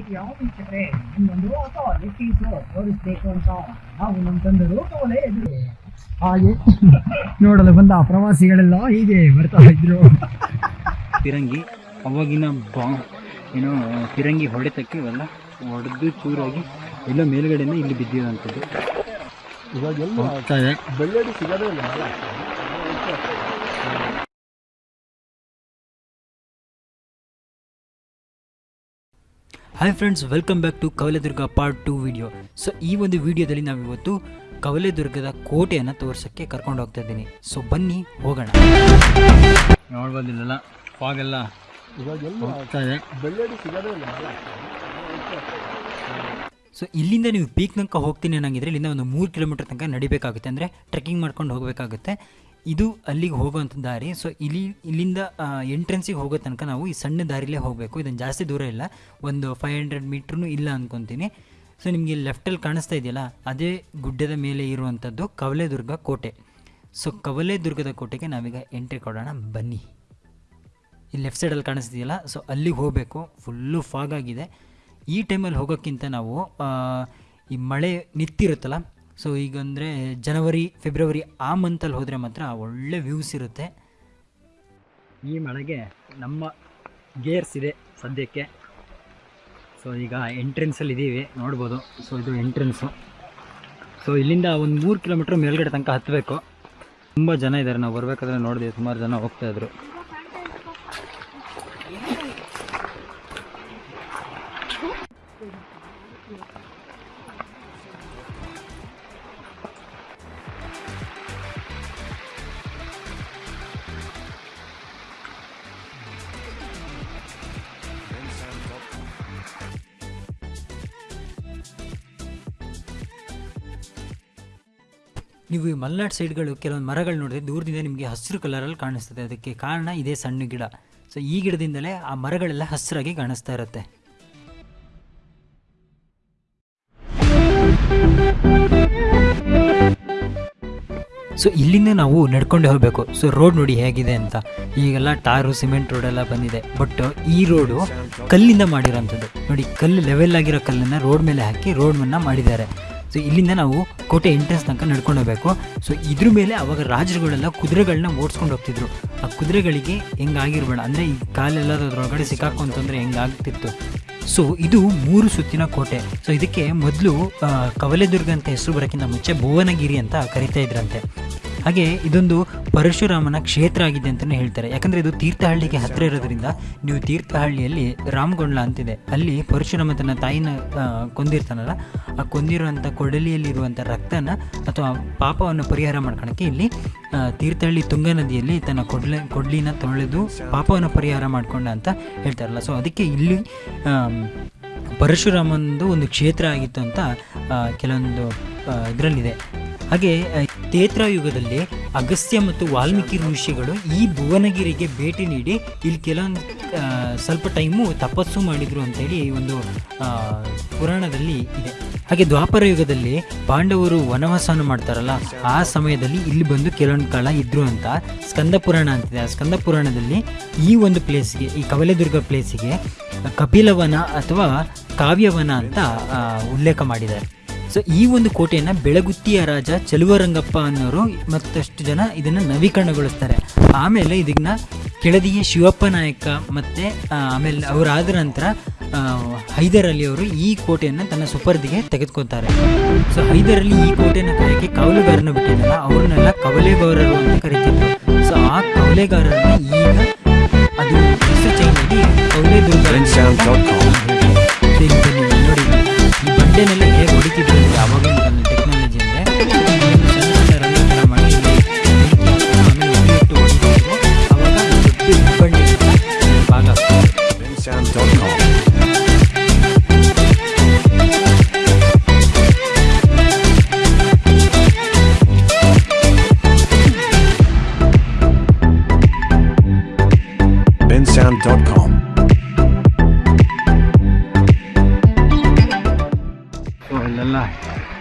ವೀಕ್ಷಕರೇ ನಿಮ್ಗೊಂದು ಹೊಸ ಲೆಕ್ಕೀಸು ತೋರಿಸ್ಬೇಕು ಅಂತ. ನಾವು ನಮ್ಮ ತಂದರು ಕವಲೆ ಎದುರು. ಹಾಗೆ ನೋಡಲು ಬಂದ ಪ್ರವಾಸಿಗಳೆಲ್ಲ ಹೀಗೆ ಬರ್ತಾ ಇದ್ರು. ಫಿರಂಗಿ ಅವಾಗಿನ ಬಾ ಏನೋ ಫಿರಂಗಿ ಹೊಡೆತಕ್ಕೆ ಇವೆಲ್ಲ ಹೊಡೆದು ಚೂರಾಗಿ ಎಲ್ಲ ಮೇಲ್ಗಡೆಯಿಂದ ಇಲ್ಲಿ ಬಿದ್ದಿರೋಂಥದ್ದು ಇವಾಗೆಲ್ಲ ಬೆಳ್ಳಡಿ ಸಿಗೋದೇ ಇಲ್ಲ. Hi friends welcome back to Kavaledurga part two video so ಈ ಒಂದು ವಿಡಿಯೋದಲ್ಲಿ ನಾವಿವತ್ತು ಕವಲೆದುರ್ಗದ ಕೋಟೆಯನ್ನು ತೋರ್ಸೋಕ್ಕೆ ಕರ್ಕೊಂಡು ಹೋಗ್ತಾ ಇದ್ದೀನಿ. ಸೊ ಬನ್ನಿ ಹೋಗೋಣ. ನೋಡ್ಬೋದಿಲ್ಲ ಫಾಗೆಲ್ಲ ಸೊ ಇಲ್ಲಿಂದ ನೀವು ಪೀಕ್ ತನಕ ಹೋಗ್ತೀನಿ ಅನ್ನಂಗಿದ್ರೆ ಇಲ್ಲಿಂದ ಒಂದು ಮೂರು ಕಿಲೋಮೀಟರ್ ತನಕ ನಡಿಬೇಕಾಗುತ್ತೆ. ಅಂದರೆ ಟ್ರೆಕ್ಕಿಂಗ್ ಮಾಡ್ಕೊಂಡು ಹೋಗಬೇಕಾಗುತ್ತೆ. ಇದು ಅಲ್ಲಿಗೆ ಹೋಗುವಂಥ ದಾರಿ. ಸೊ ಇಲ್ಲಿ ಇಲ್ಲಿಂದ ಎಂಟ್ರೆನ್ಸಿಗೆ ಹೋಗೋ ತನಕ ನಾವು ಈ ಸಣ್ಣ ದಾರಿಲೇ ಹೋಗಬೇಕು. ಇದನ್ನು ಜಾಸ್ತಿ ದೂರ ಇಲ್ಲ. ಒಂದು ಫೈವ್ ಹಂಡ್ರೆಡ್ ಮೀಟ್ರೂ ಇಲ್ಲ ಅಂದ್ಕೊತೀನಿ ಸೊ ನಿಮಗೆ ಲೆಫ್ಟಲ್ಲಿ ಕಾಣಿಸ್ತಾ ಇದೆಯಲ್ಲ, ಅದೇ ಗುಡ್ಡದ ಮೇಲೆ ಇರುವಂಥದ್ದು ಕವಲೆದುರ್ಗ ಕೋಟೆ. ಸೊ ಕವಲೆದುರ್ಗದ ಕೋಟೆಗೆ ನಾವೀಗ ಎಂಟ್ರಿ ಕೊಡೋಣ. ಬನ್ನಿ. ಇಲ್ಲಿ ಲೆಫ್ಟ್ ಸೈಡಲ್ಲಿ ಕಾಣಿಸ್ತಿದೆಯಲ್ಲ ಸೊ ಅಲ್ಲಿಗೆ ಹೋಗಬೇಕು. ಫುಲ್ಲು ಫಾಗ್ ಆಗಿದೆ. ಈ ಟೈಮಲ್ಲಿ ಹೋಗೋಕ್ಕಿಂತ ನಾವು ಈ ಮಳೆ ನಿಂತಿರುತ್ತಲ್ಲ ಸೊ ಈಗ ಅಂದರೆ ಜನವರಿ, ಫೆಬ್ರವರಿ ಆ ಮಂತಲ್ಲಿ ಹೋದರೆ ಮಾತ್ರ ಒಳ್ಳೆ ವ್ಯೂಸ್ ಇರುತ್ತೆ. ಈ ಮಳೆಗೆ ನಮ್ಮ ಗೇರ್ಸ್ ಇದೆ ಸದ್ಯಕ್ಕೆ. ಸೊ ಈಗ ಎಂಟ್ರೆನ್ಸಲ್ಲಿ ಇದ್ದೀವಿ ನೋಡ್ಬೋದು. ಸೊ ಇದು ಎಂಟ್ರೆನ್ಸು ಸೊ ಇಲ್ಲಿಂದ ಒಂದು ಮೂರು ಕಿಲೋಮೀಟ್ರ್ ಮೇಲ್ಗಡೆ ತನಕ ಹತ್ತಬೇಕು ತುಂಬ ಜನ ಇದ್ದಾರೆ ನಾವು ಬರಬೇಕಾದ್ರೆ ನೋಡಿದೆ, ಸುಮಾರು ಜನ ಹೋಗ್ತಾ ನೀವು ಈ ಮಲೆನಾಡು ಸೈಡ್ಗಳು ಕೆಲವೊಂದು ಮರಗಳು ನೋಡಿದ್ರೆ ದೂರದಿಂದ ನಿಮಗೆ ಹಸಿರು ಕಲರಲ್ಲಿ ಕಾಣಿಸ್ತದೆ. ಅದಕ್ಕೆ ಕಾರಣ ಇದೇ ಸಣ್ಣ ಗಿಡ. ಸೊ ಈ ಗಿಡದಿಂದಲೇ ಆ ಮರಗಳೆಲ್ಲ ಹಸಿರಾಗಿ ಕಾಣಿಸ್ತಾ ಇರುತ್ತೆ. ಸೊ ಇಲ್ಲಿಂದ ನಾವು ನಡ್ಕೊಂಡೇ ಹೋಗಬೇಕು. ಸೊ ರೋಡ್ ನೋಡಿ ಹೇಗಿದೆ ಅಂತ. ಈಗೆಲ್ಲ ಟಾರು, ಸಿಮೆಂಟ್ ರೋಡ್ ಎಲ್ಲ ಬಂದಿದೆ. ಬಟ್ ಈ ರೋಡು ಕಲ್ಲಿಂದ ಮಾಡಿರೋಂಥದ್ದು ನೋಡಿ, ಕಲ್ಲು ಲೆವೆಲ್ ಆಗಿರೋ ಕಲ್ಲನ್ನು ರೋಡ್ ಮೇಲೆ ಹಾಕಿ ರೋಡನ್ನು ಮಾಡಿದ್ದಾರೆ. ಸೊ ಇಲ್ಲಿಂದ ನಾವು ಕೋಟೆ ಎಂಟ್ರೆನ್ಸ್ ತನಕ ನಡ್ಕೊಂಡು ಹೋಗಬೇಕು. ಸೊ ಇದ್ರ ಮೇಲೆ ಅವಾಗ ರಾಜರುಗಳೆಲ್ಲ ಕುದುರೆಗಳನ್ನ ಓಡಿಸ್ಕೊಂಡು ಹೋಗ್ತಿದ್ರು. ಆ ಕುದುರೆಗಳಿಗೆ ಹೆಂಗಾಗಿರ್ಬೇಡ. ಅಂದರೆ ಈ ಕಾಲೆಲ್ಲ ಅದರೊಳಗಡೆ ಸಿಕ್ಕಾಕೊಂತಂದ್ರೆ ಹೆಂಗಾಗ್ತಿತ್ತು. ಸೊ ಇದು ಮೂರು ಸುತ್ತಿನ ಕೋಟೆ. ಸೊ ಇದಕ್ಕೆ ಮೊದಲು ಕವಲೆದುರ್ಗ ಅಂತ ಹೆಸರು ಬರೋಕ್ಕಿಂತ ಮುಂಚೆ ಭುವನಗಿರಿ ಅಂತ ಕರಿತಾ ಇದ್ರಂತೆ. ಹಾಗೆ ಇದೊಂದು ಪರಶುರಾಮನ ಕ್ಷೇತ್ರ ಆಗಿದೆ ಅಂತಲೇ ಹೇಳ್ತಾರೆ. ಯಾಕಂದರೆ ಇದು ತೀರ್ಥಹಳ್ಳಿಗೆ ಹತ್ತಿರ ಇರೋದ್ರಿಂದ ನೀವು ತೀರ್ಥಹಳ್ಳಿಯಲ್ಲಿ ರಾಮಗೊಂಡ್ಲ ಅಂತಿದೆ. ಅಲ್ಲಿ ಪರಶುರಾಮ ತನ್ನ ತಾಯಿನ ಕೊಂದಿರ್ತಾನಲ್ಲ, ಆ ಕೊಂದಿರುವಂಥ ಕೊಡಲಿಯಲ್ಲಿರುವಂಥ ರಕ್ತನ ಅಥವಾ ಪಾಪವನ್ನು ಪರಿಹಾರ ಮಾಡ್ಕೊಳಕ್ಕೆ ಇಲ್ಲಿ ತೀರ್ಥಹಳ್ಳಿ ತುಂಗಾ ನದಿಯಲ್ಲಿ ತನ್ನ ಕೊಡ್ಲ, ಕೊಡ್ಲಿನ ತೊಳೆದು ಪಾಪವನ್ನು ಪರಿಹಾರ ಮಾಡ್ಕೊಂಡ ಅಂತ ಹೇಳ್ತಾರಲ್ಲ. ಸೊ ಅದಕ್ಕೆ ಇಲ್ಲಿ ಪರಶುರಾಮನದು ಒಂದು ಕ್ಷೇತ್ರ ಆಗಿತ್ತು ಅಂತ ಕೆಲವೊಂದು ಇದರಲ್ಲಿದೆ. ಹಾಗೆ ತೇತ್ರಾಯುಗದಲ್ಲಿ ಅಗಸ್ತ್ಯ ಮತ್ತು ವಾಲ್ಮೀಕಿ ಋಷಿಗಳು ಈ ಭುವನಗಿರಿಗೆ ಭೇಟಿ ನೀಡಿ ಇಲ್ಲಿ ಕೆಲವೊಂದು ಸ್ವಲ್ಪ ಟೈಮು ತಪಸ್ಸು ಮಾಡಿದರು ಅಂತೇಳಿ ಒಂದು ಪುರಾಣದಲ್ಲಿ ಇದೆ. ಹಾಗೆ ದ್ವಾಪರ ಯುಗದಲ್ಲಿ ಪಾಂಡವರು ವನವಾಸವನ್ನು ಮಾಡ್ತಾರಲ್ಲ, ಆ ಸಮಯದಲ್ಲಿ ಇಲ್ಲಿ ಬಂದು ಕೆಲವೊಂದು ಕಾಲ ಇದ್ರು ಅಂತ ಸ್ಕಂದ ಪುರಾಣ ಅಂತಿದೆ. ಆ ಸ್ಕಂದ ಪುರಾಣದಲ್ಲಿ ಈ ಒಂದು ಪ್ಲೇಸ್ಗೆ, ಈ ಕವಲೆದುರ್ಗ ಪ್ಲೇಸಿಗೆ ಕಪಿಲವನ ಅಥವಾ ಕಾವ್ಯವನ ಅಂತ ಉಲ್ಲೇಖ ಮಾಡಿದ್ದಾರೆ. ಸೊ ಈ ಒಂದು ಕೋಟೆಯನ್ನು ಬೆಳಗುತ್ತಿಯ ರಾಜ ಚಲುವರಂಗಪ್ಪ ಅನ್ನೋರು ಮತ್ತಷ್ಟು ಜನ ಇದನ್ನು ನವೀಕರಣಗೊಳಿಸ್ತಾರೆ. ಆಮೇಲೆ ಇದನ್ನ ಕೆಳದಿಯ ಶಿವಪ್ಪ ನಾಯಕ ಮತ್ತು ಆಮೇಲೆ ಅವರಾದ ನಂತರ ಹೈದರ್ ಅಲಿ ಅವರು ಈ ಕೋಟೆಯನ್ನು ತನ್ನ ಸುಪರ್ದಿಗೆ ತೆಗೆದುಕೊತಾರೆ ಸೊ ಹೈದರ್ ಅಲಿ ಈ ಕೋಟೆಯನ್ನು ಕಾಯಕ್ಕೆ ಕವಲುಗಾರನ ಬಿಟ್ಟಿದ್ದಲ್ಲ ಅವ್ರನ್ನೆಲ್ಲ ಕವಲೆಗಾರರು ಅಂತ ಕರಿತಿದ್ರು. ಸೊ ಆ ಕವಲೆಗಾರರನ್ನು ಈಗ ಅದು ಹೆಸರು ಚೇಂಜ್ ಆಗಿ ಕವಲೆದುರ್ಗ ಅಂತ Bensound.com. ಸೊ ಈಗ ಬನ್ನಿ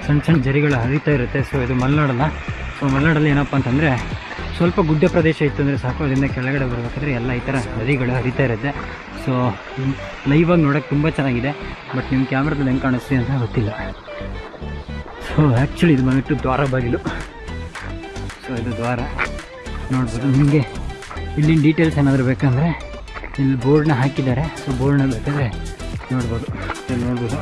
ಸಣ್ಣ ಸಣ್ಣ ಜರಿಗಳು ಹರಿತಾ ಇರುತ್ತೆ. ಸೊ ಇದು ಮಲೆನಾಡಲ್ಲ. ಸೊ ಮಲೆನಾಡಲ್ಲಿ ಏನಪ್ಪ ಅಂತಂದರೆ ಸ್ವಲ್ಪ ಗುಡ್ಡ ಪ್ರದೇಶ ಇತ್ತು ಅಂದರೆ ಸಾಕು. ಅದರಿಂದ ಕೆಳಗಡೆ ಬರಬೇಕಾದ್ರೆ ಎಲ್ಲ ಈ ಥರ ನದಿಗಳು ಹರಿತಾ ಇರುತ್ತೆ. ಸೊ ಲೈವಾಗಿ ನೋಡೋಕ್ಕೆ ತುಂಬ ಚೆನ್ನಾಗಿದೆ. ಬಟ್ ನಿಮ್ಮ ಕ್ಯಾಮ್ರಾದಲ್ಲಿ ಹೆಂಗೆ ಕಾಣಿಸ್ತೀವಿ ಅಂತ ಗೊತ್ತಿಲ್ಲ. ಸೊ ಆ್ಯಕ್ಚುಲಿ ಇದು ಬಂದ್ಬಿಟ್ಟು ದ್ವಾರ ಬಾಗಿಲು. ಸೊ ಇದು ದ್ವಾರ. ನೋಡ್ಬೋದು. ನಿಮಗೆ ಇಲ್ಲಿನ ಡೀಟೇಲ್ಸ್ ಏನಾದರೂ ಬೇಕಂದರೆ ಇಲ್ಲಿ ಬೋರ್ಡ್ನ ಹಾಕಿದ್ದಾರೆ. ಸೊ ಬೋರ್ಡ್ನ ಬೇಕಾದರೆ ನೋಡ್ಬೋದು. ಇಲ್ಲಿ ನೋಡ್ಬೋದು.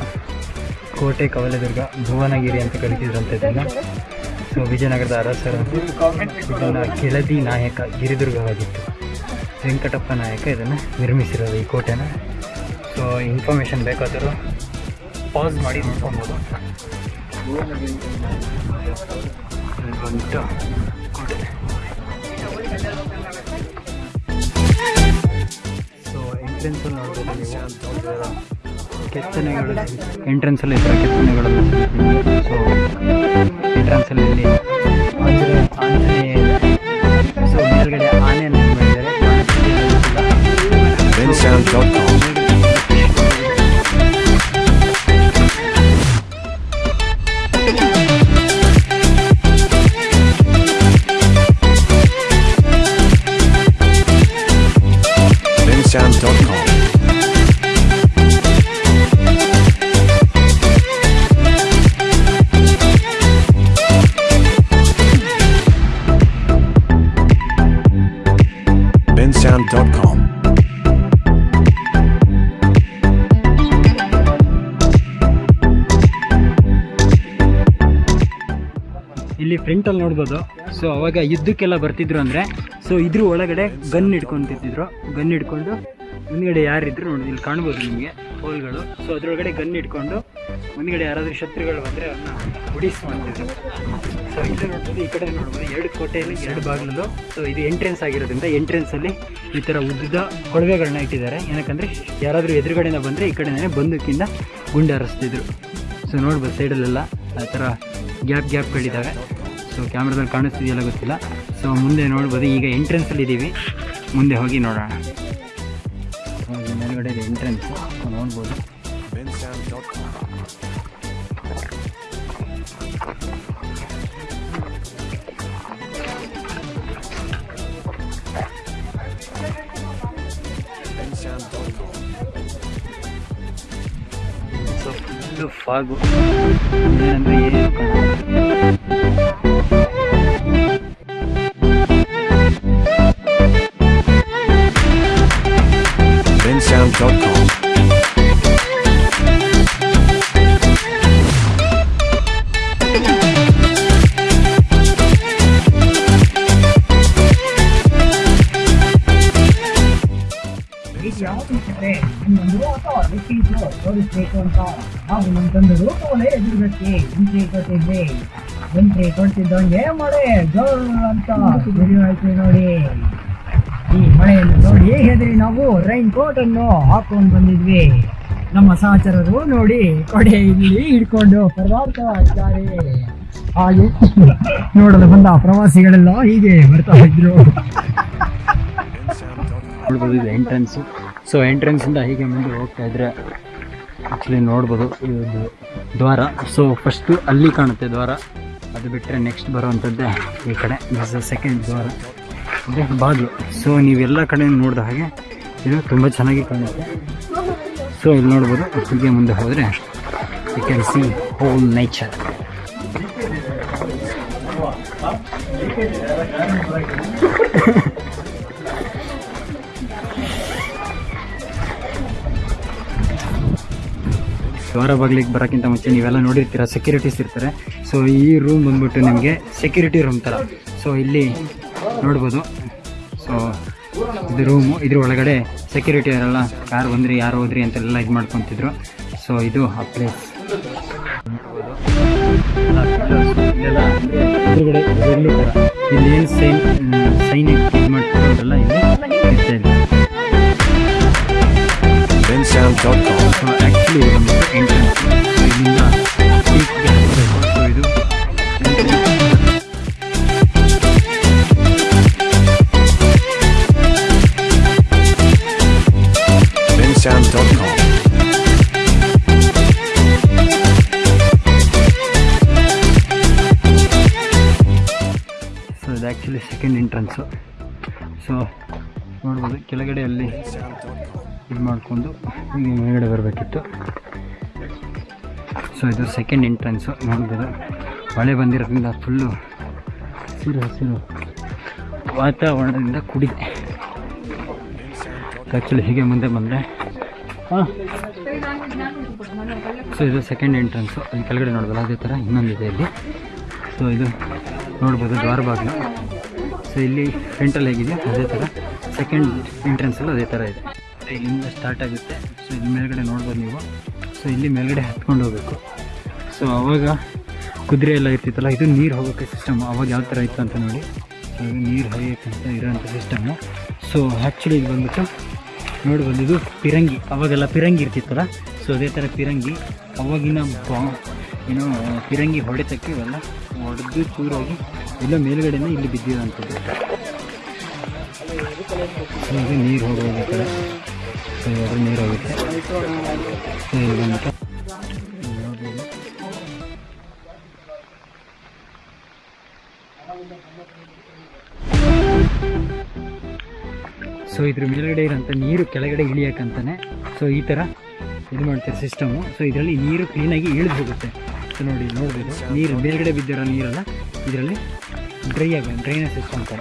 ಕೋಟೆ ಕವಲದುರ್ಗ ಭುವನಗಿರಿ ಅಂತ ಕರಿತಿದ್ರಂತೆ ಇದನ್ನು. ಸೊ, ವಿಜಯನಗರದ ಅರಸರ ಇದನ್ನು ಕೆಳದಿ ನಾಯಕ ಗಿರಿದುರ್ಗವಾಗಿತ್ತು. ವೆಂಕಟಪ್ಪ ನಾಯಕ ಇದನ್ನು ನಿರ್ಮಿಸಿರೋದು ಈ ಕೋಟೆನ. ಸೊ ಇನ್ಫಾರ್ಮೇಷನ್ ಬೇಕಾದರೂ ಪಾಸ್ ಮಾಡಿ ನೋಡ್ಕೊಬೋದು ಕೋಟೆ ಸೊ ಎಂಟ್ರೆನ್ಸಲ್ಲಿ ನೋಡ್ಬೋದು ನೀವು ಕೆತ್ತನೆಗಳು ಎಂಟ್ರೆನ್ಸಲ್ಲಿ ಇತರ ಕೆತ್ತನೆಗಳನ್ನು ಸೊ ಎಂಟ್ರೆನ್ಸಲ್ಲಿ ಇದೆ ಸೊ ಮೇಲ್ಗಡೆ ಆನೆಯನ್ನು ಮಾಡಿದ್ದಾರೆ bensound.com. ಇಲ್ಲಿ ಫ್ರಂಟಲ್ಲಿ ನೋಡ್ಬೋದು. ಸೊ ಅವಾಗ ಯುದ್ಧಕ್ಕೆಲ್ಲ ಬರ್ತಿದ್ರು ಅಂದರೆ ಸೊ ಇದ್ರ ಒಳಗಡೆ ಗನ್ ಇಟ್ಕೊಂತಿದ್ರು ಗನ್ ಇಟ್ಕೊಂಡು ಮುಂದ್ಗಡೆ ಯಾರಿದ್ರು ನೋಡಿ, ಇಲ್ಲಿ ಕಾಣ್ಬೋದು ನಿಮಗೆ ಹೋಲ್ಗಳು. ಸೊ ಅದರೊಳಗಡೆ ಗನ್ ಇಟ್ಕೊಂಡು ಮುಂದ್ಗಡೆ ಯಾರಾದರೂ ಶತ್ರುಗಳು ಬಂದರೆ ಅವನ್ನ ಉಡಿಸ್ಕೊಂತಿದ್ರು ಸೊ ಇಲ್ಲಿ ನೋಡ್ಬೋದು ಈ ಕಡೆ ನೋಡ್ಬೋದು, ಎರಡು ಕೋಟೆಯಲ್ಲಿ ಎರಡು ಬಾಗಿಲು ಸೊ ಇದು ಎಂಟ್ರೆನ್ಸ್ ಆಗಿರೋದ್ರಿಂದ ಎಂಟ್ರೆನ್ಸಲ್ಲಿ ಈ ಥರ ಉದ್ದದ ಕೊಳವೆಗಳನ್ನ ಇಟ್ಟಿದ್ದಾರೆ. ಏನಕ್ಕಂದರೆ, ಯಾರಾದರೂ ಎದುರುಗಡೆಯಿಂದ ಬಂದರೆ ಈ ಕಡೆನೇ ಬಂದಕ್ಕಿಂತ ಗುಂಡು ಹಾರಿಸ್ತಿದ್ರು ಸೊ ನೋಡ್ಬೋದು ಸೈಡಲ್ಲೆಲ್ಲ ಆ ಥರ ಗ್ಯಾಪ್ ಗ್ಯಾಪ್ಗಳಿದ್ದಾವೆ. ಸೊ ಕ್ಯಾಮ್ರಾದಲ್ಲಿ ಕಾಣಿಸ್ತಿದೆಯಲ್ಲ ಗೊತ್ತಿಲ್ಲ. ಸೊ ಮುಂದೆ ನೋಡ್ಬೋದು. ಈಗ ಎಂಟ್ರೆನ್ಸಲ್ಲಿ ಇದ್ದೀವಿ ಮುಂದೆ ಹೋಗಿ ನೋಡೋಣ. ಮೇಲ್ಗಡೆ ಎಂಟ್ರೆನ್ಸ್ ನೋಡ್ಬೋದು. ಫುಲ್ಲು ಫಾಗು ಏನಂದರೆ ಏನು ಕಾಣಲ್ಲ bensound.com. ನಮ್ಮ ತಂದೆ ತಗೊಳ್ಳೆ ಎದುರುಗಟ್ಟಿ ಎಂಟ್ರಿ ಕೊಟ್ಟಿದ್ವಿ ಎಂಟ್ರಿ ಕೊಡ್ತಿದ್ದಂಗೆ ಮಳೆ ಅಂತ ಶುರು ಆಯ್ತು ನೋಡಿ. ಈ ಮಳೆಯನ್ನು ನೋಡಿ ಹೆದರಿ ನಾವು ರೈನ್ ಕೋಟ್ ಅನ್ನು ಹಾಕೊಂಡು ಬಂದಿದ್ವಿ. ನಮ್ಮ ಸಹಚರರು ನೋಡಿ ಕೊಡೆ ಇಲ್ಲಿ ಹಿಡ್ಕೊಂಡು ಪರದಾಡ್ತಾ ಇದ್ದಾರೆ ಹಾಗೆ ನೋಡಲು ಬಂದ ಪ್ರವಾಸಿಗಳೆಲ್ಲ ಹೀಗೆ ಬರ್ತಾ ಇದ್ರು. ಎಂಟ್ರೆನ್ಸ್ ಸೊ ಎಂಟ್ರೆನ್ಸ್ ಇಂದ ಹೀಗೆ ಮುಂದೆ ಹೋಗ್ತಾ ಇದ್ರೆ ಆ್ಯಕ್ಚುಲಿ ನೋಡ್ಬೋದು, ಇದು ದ್ವಾರ. ಸೊ ಫಸ್ಟು ಅಲ್ಲಿ ಕಾಣುತ್ತೆ ದ್ವಾರ. ಅದು ಬಿಟ್ಟರೆ ನೆಕ್ಸ್ಟ್ ಬರುವಂಥದ್ದೇ ಈ ಕಡೆ. ದಿಸ್ ಸೆಕೆಂಡ್ ದ್ವಾರ. ಅಂದರೆ ಬಾಗಿಲು. ಸೊ ನೀವೆಲ್ಲ ಕಡೆ ನೋಡಿದ ಹಾಗೆ ಇದು ತುಂಬ ಚೆನ್ನಾಗಿ ಕಾಣುತ್ತೆ. ಸೊ ಇಲ್ಲಿ ನೋಡ್ಬೋದು, ಹೀಗೆ ಮುಂದೆ ಹೋದರೆ you can see whole nature ದ್ವಾರ ಬಾಗಿಲಿಗೆ ಬರೋಕ್ಕಿಂತ ಮುಂಚೆ ನೀವೆಲ್ಲ ನೋಡಿರ್ತೀರ ಸೆಕ್ಯೂರಿಟೀಸ್ ಇರ್ತಾರೆ. ಸೊ ಈ ರೂಮ್ ಬಂದ್ಬಿಟ್ಟು ನಿಮಗೆ ಸೆಕ್ಯೂರಿಟಿ ರೂಮ್ ಥರ ಸೊ ಇಲ್ಲಿ ನೋಡ್ಬೋದು. ಸೊ ಇದು ರೂಮು ಇದ್ರ ಒಳಗಡೆ ಸೆಕ್ಯೂರಿಟಿ ಅವರೆಲ್ಲ ಯಾರು ಬಂದ್ರಿ ಯಾರು ಹೋದ್ರಿ ಅಂತೆಲ್ಲ ಇದು ಮಾಡ್ಕೊತಿದ್ರು. ಸೊ ಇದು ಆ ಪ್ಲೇಸ್ ಎದುರುಗಡೆ ಬೆಳ್ಳಿ ಥರ ಇಲ್ಲಿ ಏನು ಸೈನ್ ಸೈನ್ ಇದು ಇಲ್ಲಿ ಇದು ಆ್ಯಕ್ಚುಲಿ ಸೆಕೆಂಡ್ ಎಂಟ್ರೆನ್ಸು ಸೊ ನೋಡ್ಬೋದು ಕೆಳಗಡೆ ಅಲ್ಲಿ ಇದು ಮಾಡಿಕೊಂಡು ಹೀಗೆ ಮೇಲ್ಗಡೆ ಬರಬೇಕಿತ್ತು. ಸೊ ಇದು ಸೆಕೆಂಡ್ ಎಂಟ್ರೆನ್ಸು ನೋಡ್ಬೋದು, ಮಳೆ ಬಂದಿರೋದ್ರಿಂದ ಫುಲ್ಲು ಹಸಿರು ಹಸಿರು ವಾತಾವರಣದಿಂದ ಕೂಡಿದೆ. ಆ್ಯಕ್ಚುಲಿ ಹೀಗೆ ಮುಂದೆ ಬಂದರೆ, ಹಾಂ. ಸೊ ಇದು ಸೆಕೆಂಡ್ ಎಂಟ್ರೆನ್ಸು ಅಲ್ಲಿ ಕೆಳಗಡೆ ನೋಡ್ಬೋದು, ಅದೇ ಥರ ಇನ್ನೊಂದಿದೆ ಇಲ್ಲಿ. ಸೊ ಇದು ನೋಡ್ಬೋದು, ದ್ವಾರ ಬಾಗಿಲು ಸೊ ಇಲ್ಲಿ ಫ್ರಂಟಲ್ಲಿ ಹೇಗಿದೆ, ಅದೇ ಥರ ಸೆಕೆಂಡ್ ಎಂಟ್ರೆನ್ಸಲ್ಲೂ ಅದೇ ಥರ ಇದೆ. ಇಲ್ಲಿಂದ ಸ್ಟಾರ್ಟ್ ಆಗುತ್ತೆ. ಸೊ ಇಲ್ಲಿ ಮೇಲ್ಗಡೆ ನೋಡ್ಬೋದು ನೀವು. ಸೊ ಇಲ್ಲಿ ಮೇಲ್ಗಡೆ ಹತ್ಕೊಂಡು ಹೋಗಬೇಕು. ಸೊ ಅವಾಗ ಕುದುರೆ ಎಲ್ಲ ಇರ್ತಿತ್ತಲ್ಲ, ಇದು ನೀರು ಹೋಗೋಕ್ಕೆ ಸಿಸ್ಟಮ್ ಅವಾಗ ಯಾವ ಥರ ಇತ್ತು ಅಂತ ನೋಡಿ. ಸೊ ಇದು ನೀರು ಹರಿಯೋಕ್ಕಂತ ಇರೋಂಥ ಸಿಸ್ಟಮು ಸೊ ಆ್ಯಕ್ಚುಲಿ ಇದು ಬಂದ್ಬಿಟ್ಟು ನೋಡಿ ಬಂದಿದ್ದು ಪಿರಂಗಿ. ಅವಾಗೆಲ್ಲ ಪಿರಂಗಿ ಇರ್ತಿತ್ತಲ್ಲ. ಸೊ ಅದೇ ಥರ ಪಿರಂಗಿ. ಅವಾಗಿನ ಬಾ ಏನೋ, ಪಿರಂಗಿ ಹೊಡೆತಕ್ಕೆ ಇವೆಲ್ಲ ಹೊಡೆದು ಚೂರಾಗಿ. ಎಲ್ಲ ಮೇಲ್ಗಡೆಯಿಂದ ಇಲ್ಲಿ ಬಿದ್ದಿರೋಂಥದ್ದು ಸೊ ಇದು ನೀರು ಹೋಗೋದು ಈ ಕಡೆ ನೀರು ಹೋಗುತ್ತೆ. ಸೊ ಇಲ್ಲಿ ಇದ್ರ ಮೇಲ್ಗಡೆ ಇರೋಂಥ ನೀರು ಕೆಳಗಡೆ ಇಳಿಯೋಕ್ಕಂತಾನೆ. ಸೊ, ಈ ಥರ ಇದು ಮಾಡ್ತಾರೆ ಸಿಸ್ಟಮು ಸೊ, ಇದರಲ್ಲಿ ನೀರು ಕ್ಲೀನಾಗಿ ಇಳಿದು ಹೋಗುತ್ತೆ. ಸೊ ನೋಡಿ ನೋಡ್ಬೋದು ನೀರು ಮೇಲ್ಗಡೆ ಬಿದ್ದಿರೋ ನೀರೆಲ್ಲ ಇದರಲ್ಲಿ ಡ್ರೈ ಆಗ ಡ್ರೈನೇಜ್ ಸಿಸ್ಟಮ್ ಥರ